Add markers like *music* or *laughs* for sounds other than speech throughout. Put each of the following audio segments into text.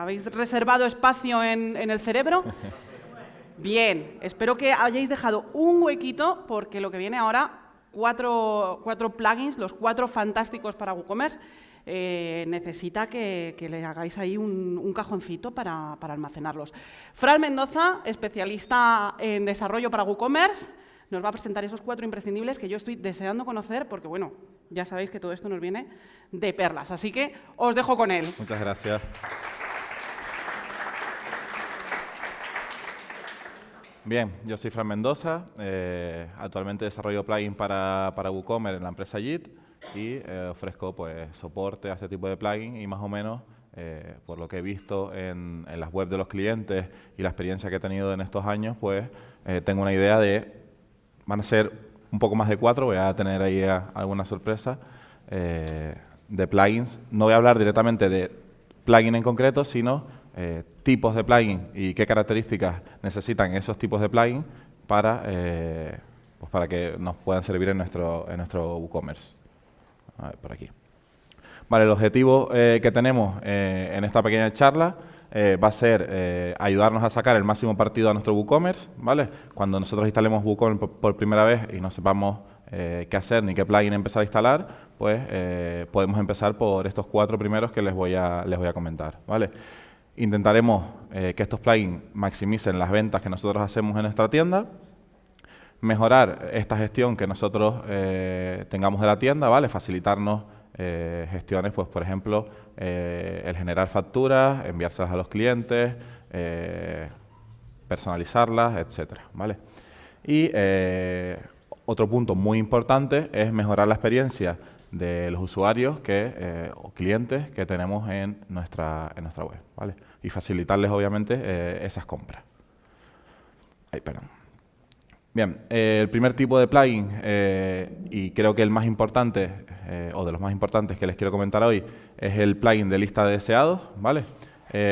¿Habéis reservado espacio en, en el cerebro? *laughs* Bien, espero que hayáis dejado un huequito porque lo que viene ahora, cuatro, cuatro plugins, los cuatro fantásticos para WooCommerce, eh, necesita que, que le hagáis ahí un, un cajoncito para, para almacenarlos. Fran Mendoza, especialista en desarrollo para WooCommerce, nos va a presentar esos cuatro imprescindibles que yo estoy deseando conocer porque, bueno, ya sabéis que todo esto nos viene de perlas. Así que os dejo con él. Muchas gracias. Bien, yo soy Fran Mendoza, eh, actualmente desarrollo plugins para, para WooCommerce en la empresa JIT y eh, ofrezco pues, soporte a este tipo de plugins y más o menos, eh, por lo que he visto en, en, las webs de los clientes y la experiencia que he tenido en estos años, pues tengo una idea de, van a ser un poco más de cuatro, voy a tener ahí a, alguna sorpresa, de plugins. No voy a hablar directamente de plugin en concreto, sino tipos de plugin y qué características necesitan esos tipos de plugin para, eh, pues para que nos puedan servir en nuestro, en nuestro WooCommerce. A ver, por aquí. Vale, el objetivo eh, que tenemos eh, en esta pequeña charla eh, va a ser ayudarnos a sacar el máximo partido a nuestro WooCommerce, ¿vale? Cuando nosotros instalemos WooCommerce por, por primera vez y no sepamos qué hacer ni qué plugin empezar a instalar, pues podemos empezar por estos cuatro primeros que les voy a, les voy a comentar, ¿vale? Intentaremos eh, que estos plugins maximicen las ventas que nosotros hacemos en nuestra tienda, mejorar esta gestión que nosotros eh, tengamos de la tienda, ¿vale? Facilitarnos eh, gestiones, pues por ejemplo, el generar facturas, enviárselas a los clientes, personalizarlas, etcétera, ¿vale? Y otro punto muy importante es mejorar la experiencia de los usuarios que, o clientes que tenemos en nuestra, en nuestra web, ¿vale? Y facilitarles, obviamente, eh, esas compras. Ay, perdón. Bien, eh, el primer tipo de plugin, y creo que el más importante, o de los más importantes que les quiero comentar hoy, es el plugin de lista de deseados, ¿vale?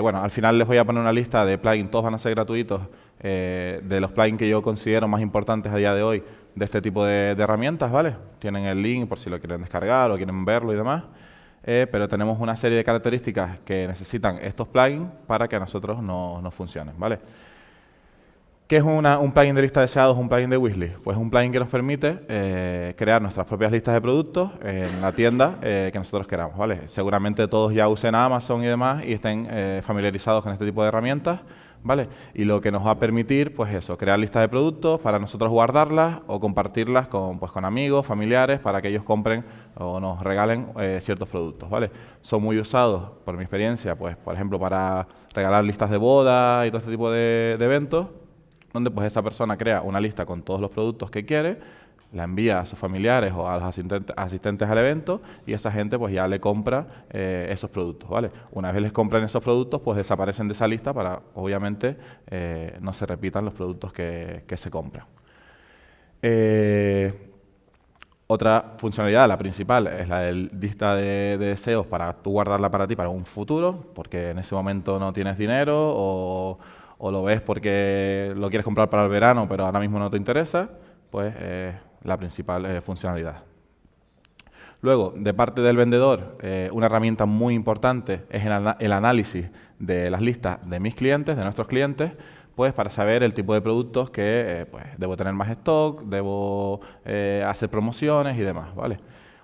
bueno, al final les voy a poner una lista de plugins, todos van a ser gratuitos, de los plugins que yo considero más importantes a día de hoy, de este tipo de, de, herramientas, ¿vale? Tienen el link por si lo quieren descargar o quieren verlo y demás. Eh, pero tenemos una serie de características que necesitan estos plugins para que a nosotros nos no funcionen, ¿vale? ¿Qué es una, un plugin de lista de deseados, un plugin de wishlist? Pues es un plugin que nos permite eh, crear nuestras propias listas de productos en la tienda eh, que nosotros queramos, ¿vale? Seguramente todos ya usen Amazon y demás y estén eh, familiarizados con este tipo de herramientas, ¿vale? Y lo que nos va a permitir, pues eso, crear listas de productos para nosotros guardarlas o compartirlas con, pues, con amigos, familiares, para que ellos compren o nos regalen eh, ciertos productos, ¿vale? Son muy usados, por mi experiencia, pues, por ejemplo, para regalar listas de boda y todo este tipo de, de eventos, donde pues esa persona crea una lista con todos los productos que quiere, la envía a sus familiares o a los asistentes, al evento y esa gente pues ya le compra eh, esos productos, ¿vale? Una vez les compran esos productos, pues desaparecen de esa lista para, obviamente, eh, no se repitan los productos que, que se compran. Eh, otra funcionalidad, la principal, es la de lista de, de, deseos para tú guardarla para ti para un futuro, porque en ese momento no tienes dinero o, o lo ves porque lo quieres comprar para el verano, pero ahora mismo no te interesa, pues la principal eh, funcionalidad. Luego, de parte del vendedor, eh, una herramienta muy importante es el, análisis de las listas de mis clientes, de nuestros clientes, pues para saber el tipo de productos que eh, pues, debo tener más stock, debo hacer promociones y demás, ¿vale?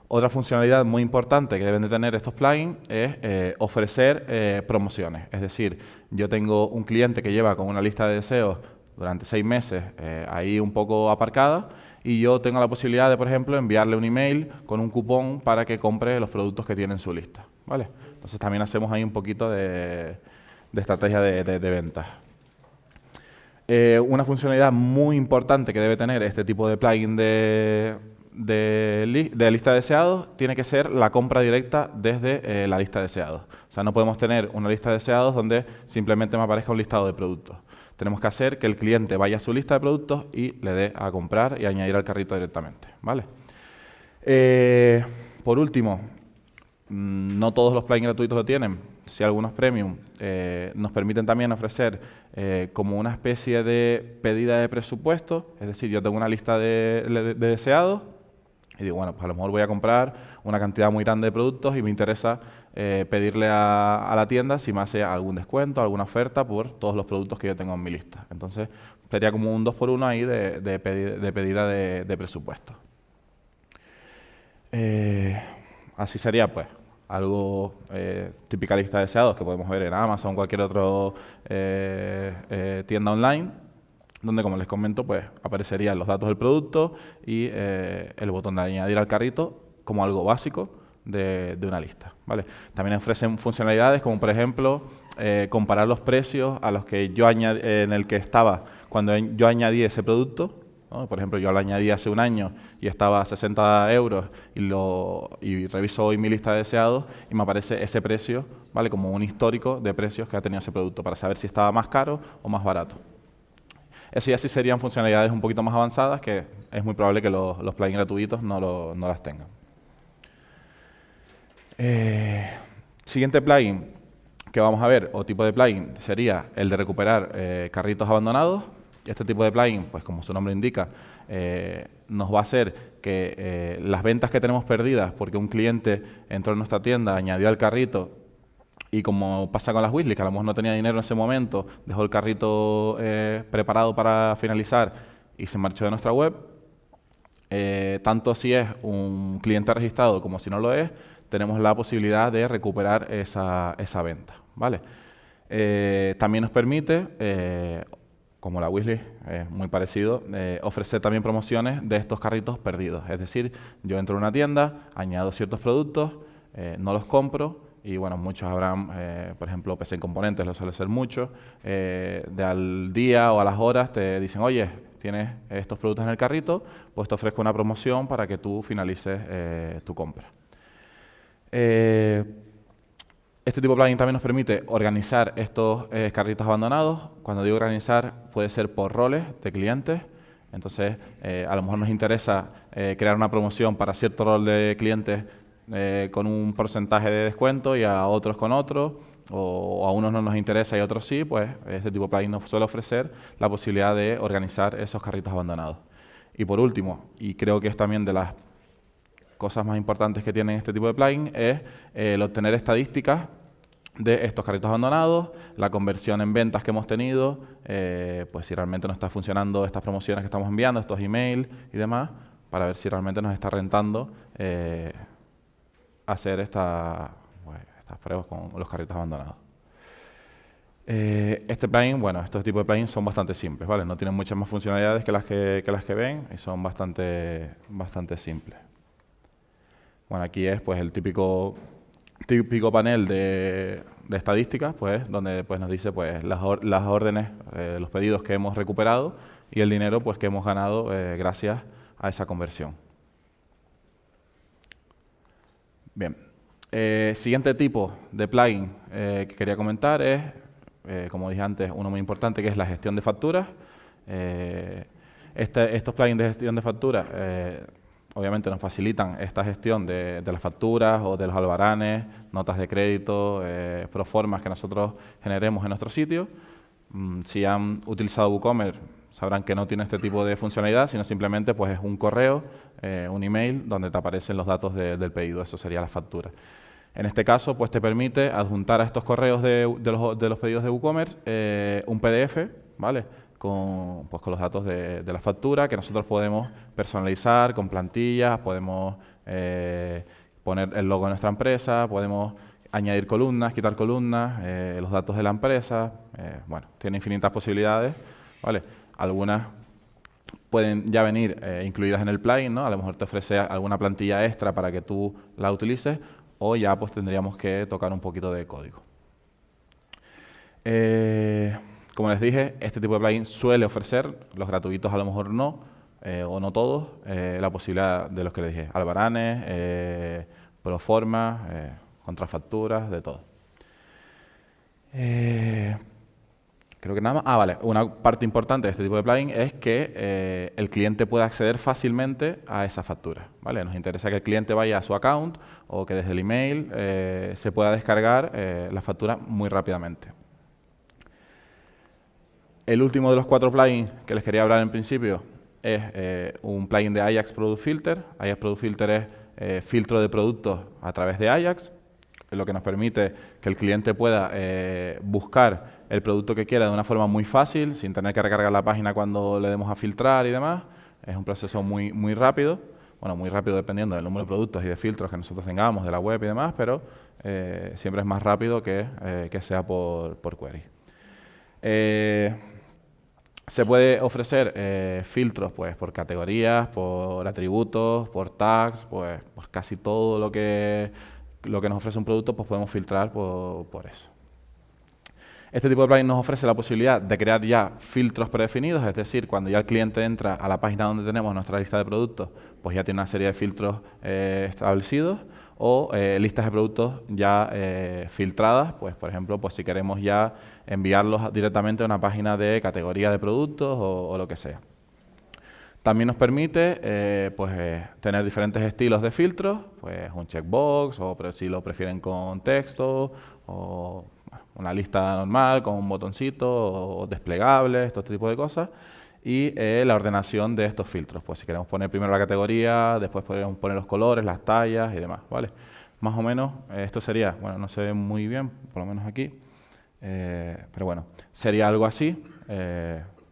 Otra funcionalidad muy importante que deben de tener estos plugins es ofrecer promociones. Es decir, yo tengo un cliente que lleva con una lista de deseos durante seis meses ahí un poco aparcada y yo tengo la posibilidad de, por ejemplo, enviarle un email con un cupón para que compre los productos que tiene en su lista. ¿vale? Entonces también hacemos ahí un poquito de, de estrategia de, de, ventas. Eh, una funcionalidad muy importante que debe tener este tipo de plugin de, de, li de lista de deseados tiene que ser la compra directa desde eh, la lista de deseados. O sea, no podemos tener una lista de deseados donde simplemente me aparezca un listado de productos tenemos que hacer que el cliente vaya a su lista de productos y le dé a comprar y añadir al carrito directamente. ¿vale? Eh, por último, mm, no todos los plugins gratuitos lo tienen. Si algunos premium eh, nos permiten también ofrecer eh, como una especie de pedida de presupuesto, es decir, yo tengo una lista de, de, de deseados, y digo, bueno, pues a lo mejor voy a comprar una cantidad muy grande de productos y me interesa eh, pedirle a, la tienda si me hace algún descuento, alguna oferta por todos los productos que yo tengo en mi lista. Entonces, sería como un 2 por 1 ahí de, de, pedida de, presupuesto. Eh, así sería, pues, algo eh, lista de deseados que podemos ver en Amazon cualquier otra tienda online donde como les comento, pues aparecerían los datos del producto y eh, el botón de añadir al carrito como algo básico de, una lista. ¿vale? También ofrecen funcionalidades como por ejemplo eh, comparar los precios a los que yo añadí, en el que estaba cuando yo añadí ese producto. Por ejemplo, yo lo añadí hace un año y estaba a 60 euros y, lo, y reviso hoy mi lista de deseados y me aparece ese precio ¿vale? como un histórico de precios que ha tenido ese producto para saber si estaba más caro o más barato. Eso ya sí serían funcionalidades un poquito más avanzadas que es muy probable que los, plugins gratuitos no, las tengan. Eh, siguiente plugin que vamos a ver, o tipo de plugin, sería el de recuperar eh, carritos abandonados. Este tipo de plugin, pues como su nombre indica, eh, nos va a hacer que las ventas que tenemos perdidas porque un cliente entró en nuestra tienda, añadió al carrito y como pasa con las Weasley, que a lo mejor no tenía dinero en ese momento, dejó el carrito eh, preparado para finalizar y se marchó de nuestra web, eh, tanto si es un cliente registrado como si no lo es, tenemos la posibilidad de recuperar esa, esa venta. ¿vale? Eh, también nos permite, como la Weasley, es muy parecido, ofrecer también promociones de estos carritos perdidos. Es decir, yo entro a una tienda, añado ciertos productos, no los compro, y bueno, muchos habrán, eh, por ejemplo, PC en componentes, lo suele ser mucho, eh, de al día o a las horas te dicen, oye, tienes estos productos en el carrito, pues te ofrezco una promoción para que tú finalices eh, tu compra. este tipo de plugin también nos permite organizar estos carritos abandonados. Cuando digo organizar, puede ser por roles de clientes. Entonces, a lo mejor nos interesa crear una promoción para cierto rol de clientes eh, con un porcentaje de descuento y a otros con otro, o a unos no nos interesa y a otros sí, pues este tipo de plugin nos suele ofrecer la posibilidad de organizar esos carritos abandonados. Y por último, y creo que es también de las cosas más importantes que tiene este tipo de plugin, es eh, el obtener estadísticas de estos carritos abandonados, la conversión en ventas que hemos tenido, eh, pues si realmente nos está funcionando estas promociones que estamos enviando, estos emails y demás, para ver si realmente nos está rentando hacer esta, estas pruebas con los carritos abandonados. Eh, este plugin, bueno, estos tipos de plugins son bastante simples, ¿vale? No tienen muchas más funcionalidades que las que, las que ven y son bastante, bastante simples. Bueno, aquí es pues el típico, típico panel de, estadísticas, pues, donde pues, nos dice pues, las, las órdenes, eh, los pedidos que hemos recuperado y el dinero pues, que hemos ganado eh, gracias a esa conversión. Bien. Eh, siguiente tipo de plugin eh, que quería comentar es, eh, como dije antes, uno muy importante que es la gestión de facturas. Este, estos plugins de gestión de facturas obviamente nos facilitan esta gestión de, las facturas o de los albaranes, notas de crédito, proformas que nosotros generemos en nuestro sitio. Mm, si han utilizado WooCommerce, sabrán que no tiene este tipo de funcionalidad, sino simplemente pues, es un correo, eh, un email, donde te aparecen los datos del pedido. Eso sería la factura. En este caso, pues te permite adjuntar a estos correos de, los, pedidos de WooCommerce eh, un PDF, ¿vale? Con, pues, con los datos de, la factura que nosotros podemos personalizar con plantillas, podemos eh, poner el logo de nuestra empresa, podemos añadir columnas, quitar columnas, los datos de la empresa, bueno, tiene infinitas posibilidades, ¿vale? Algunas pueden ya venir eh, incluidas en el plugin, ¿no? A lo mejor te ofrece alguna plantilla extra para que tú la utilices o ya pues tendríamos que tocar un poquito de código. Eh, como les dije, este tipo de plugin suele ofrecer, los gratuitos a lo mejor no, eh, o no todos, la posibilidad de los que les dije, albaranes, proforma, contrafacturas, de todo. Creo que nada más. Ah, vale. Una parte importante de este tipo de plugin es que eh, el cliente pueda acceder fácilmente a esa factura. ¿vale? Nos interesa que el cliente vaya a su account o que desde el email eh, se pueda descargar eh, la factura muy rápidamente. El último de los cuatro plugins que les quería hablar en principio es un plugin de Ajax Product Filter. Ajax Product Filter es filtro de productos a través de Ajax, lo que nos permite que el cliente pueda buscar el producto que quiera de una forma muy fácil, sin tener que recargar la página cuando le demos a filtrar y demás. Es un proceso muy, muy rápido bueno, muy rápido dependiendo del número de productos y de filtros que nosotros tengamos, de la web y demás, pero eh, siempre es más rápido que, eh, que sea por, por query. Eh, se puede ofrecer filtros pues, por categorías, por atributos, por tags, pues por casi todo lo que, lo que nos ofrece un producto, pues podemos filtrar por, por eso. Este tipo de plugin nos ofrece la posibilidad de crear ya filtros predefinidos, es decir, cuando ya el cliente entra a la página donde tenemos nuestra lista de productos, pues ya tiene una serie de filtros eh, establecidos o eh, listas de productos ya eh, filtradas, pues por ejemplo, pues si queremos ya enviarlos directamente a una página de categoría de productos o, lo que sea. También nos permite pues, tener diferentes estilos de filtros, pues un checkbox, o si lo prefieren con texto, o una lista normal con un botoncito o desplegable, todo este tipo de cosas. Y eh, la ordenación de estos filtros. Pues si queremos poner primero la categoría, después podríamos poner los colores, las tallas y demás, ¿vale? Más o menos eh, esto sería, bueno, no se ve muy bien, por lo menos aquí, eh, pero bueno, sería algo así.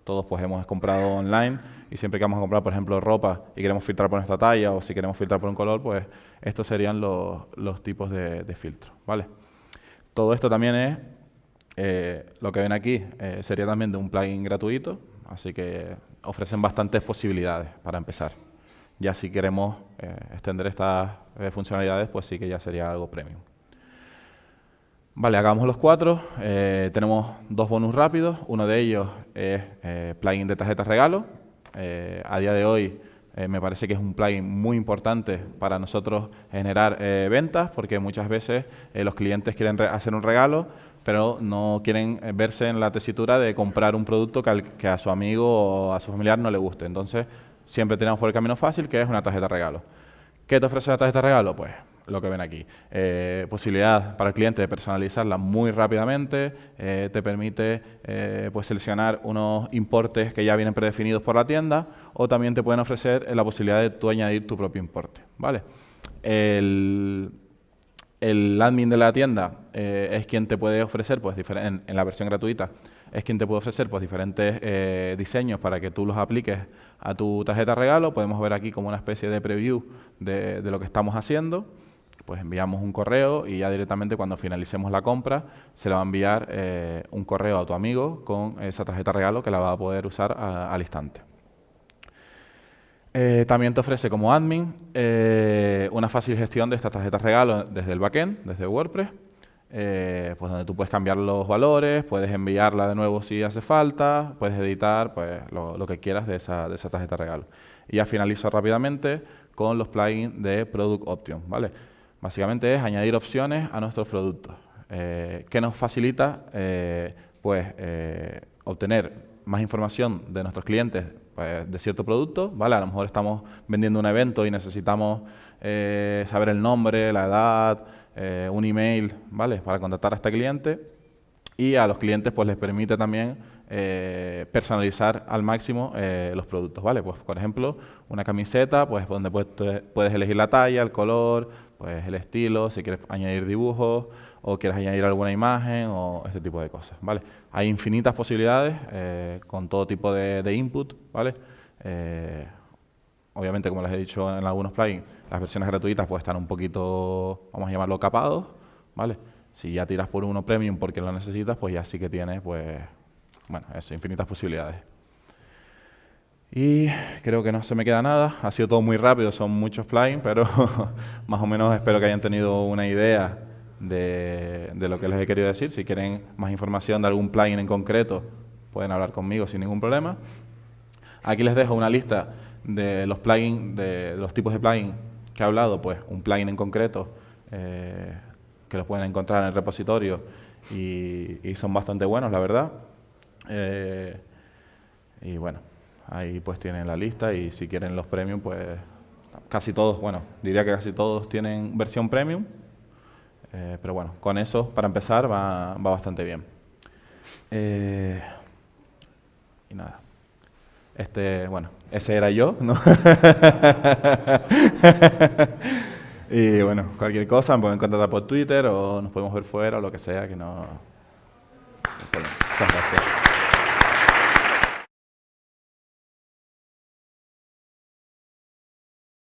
todos pues hemos comprado online y siempre que vamos a comprar, por ejemplo, ropa y queremos filtrar por nuestra talla o si queremos filtrar por un color, pues estos serían los, los tipos de, de filtros, ¿vale? Todo esto también es eh, lo que ven aquí eh, sería también de un plugin gratuito, así que ofrecen bastantes posibilidades para empezar. Ya si queremos eh, extender estas funcionalidades, pues sí que ya sería algo premium. Vale, hagamos los cuatro. tenemos dos bonus rápidos. Uno de ellos es plugin de tarjetas regalo. a día de hoy me parece que es un plugin muy importante para nosotros generar ventas, porque muchas veces los clientes quieren hacer un regalo, pero no quieren eh, verse en la tesitura de comprar un producto que, a su amigo o a su familiar no le guste. Entonces, siempre tenemos por el camino fácil, que es una tarjeta regalo. ¿Qué te ofrece la tarjeta regalo? Pues lo que ven aquí. Eh, posibilidad para el cliente de personalizarla muy rápidamente, eh, te permite pues seleccionar unos importes que ya vienen predefinidos por la tienda o también te pueden ofrecer la posibilidad de tú añadir tu propio importe. ¿vale? El, el admin de la tienda eh, es quien te puede ofrecer, pues en, la versión gratuita, es quien te puede ofrecer pues diferentes eh, diseños para que tú los apliques a tu tarjeta regalo. Podemos ver aquí como una especie de preview de, lo que estamos haciendo. Pues enviamos un correo y ya directamente cuando finalicemos la compra se le va a enviar eh, un correo a tu amigo con esa tarjeta regalo que la va a poder usar al instante. Eh, también te ofrece como admin eh, una fácil gestión de estas tarjetas regalo desde el backend, desde WordPress, eh, pues donde tú puedes cambiar los valores, puedes enviarla de nuevo si hace falta, puedes editar pues, lo, que quieras de esa, de tarjeta regalo. Y ya finalizo rápidamente con los plugins de Product Option. ¿vale? Básicamente es añadir opciones a nuestros productos. que nos facilita pues, obtener más información de nuestros clientes pues, de cierto producto, ¿vale? A lo mejor estamos vendiendo un evento y necesitamos eh, saber el nombre, la edad, eh, un email, ¿vale? Para contactar a este cliente. Y a los clientes pues les permite también eh, personalizar al máximo los productos, ¿vale? Pues por ejemplo, una camiseta, pues donde puedes, puedes elegir la talla, el color, pues el estilo, si quieres añadir dibujos o quieres añadir alguna imagen o este tipo de cosas, ¿vale? Hay infinitas posibilidades eh, con todo tipo de, input, ¿vale? Eh, obviamente, como les he dicho en algunos plugins, las versiones gratuitas pues están un poquito, vamos a llamarlo, capados, ¿vale? Si ya tiras por uno premium porque lo necesitas, pues ya sí que tienes, pues, bueno, eso, infinitas posibilidades. Y creo que no se me queda nada. Ha sido todo muy rápido, son muchos plugins, pero *laughs* más o menos espero que hayan tenido una idea de, lo que les he querido decir. Si quieren más información de algún plugin en concreto, pueden hablar conmigo sin ningún problema. Aquí les dejo una lista de los plugins, de los tipos de plugins que he hablado, pues un plugin en concreto eh, que los pueden encontrar en el repositorio y, son bastante buenos, la verdad. Eh, y bueno, ahí pues tienen la lista y si quieren los premium, pues casi todos, bueno, diría que casi todos tienen versión premium. Eh, pero bueno, con eso, para empezar, va, va bastante bien. Eh, y nada. Este, bueno, ese era yo, ¿no? *laughs* y bueno, cualquier cosa me pueden contactar por Twitter o nos podemos ver fuera o lo que sea, que no... Muchas gracias.